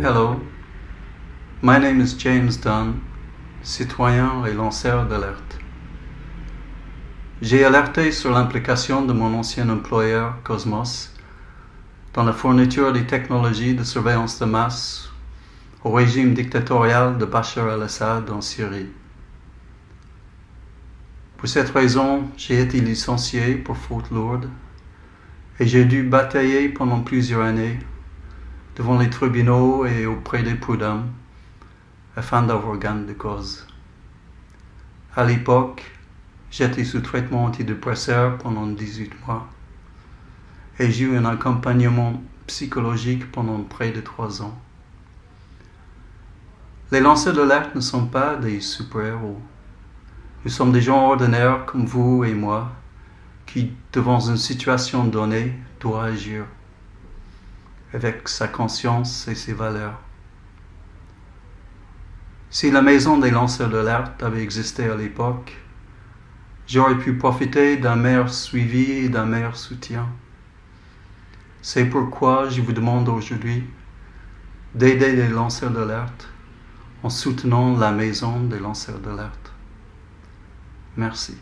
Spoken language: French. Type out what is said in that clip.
Hello, my name is James Dunn, citoyen et lanceur d'alerte. J'ai alerté sur l'implication de mon ancien employeur Cosmos dans la fourniture des technologies de surveillance de masse au régime dictatorial de Bachar al-Assad en Syrie. Pour cette raison, j'ai été licencié pour faute lourde et j'ai dû batailler pendant plusieurs années devant les tribunaux et auprès des prud'hommes afin d'avoir gain de cause. À l'époque, j'étais sous traitement antidépresseur pendant 18 mois et j'ai eu un accompagnement psychologique pendant près de 3 ans. Les lanceurs d'alerte ne sont pas des super-héros. Nous sommes des gens ordinaires comme vous et moi qui, devant une situation donnée, doit agir avec sa conscience et ses valeurs. Si la maison des lanceurs d'alerte avait existé à l'époque, j'aurais pu profiter d'un meilleur suivi et d'un meilleur soutien. C'est pourquoi je vous demande aujourd'hui d'aider les lanceurs d'alerte en soutenant la maison des lanceurs d'alerte. Merci.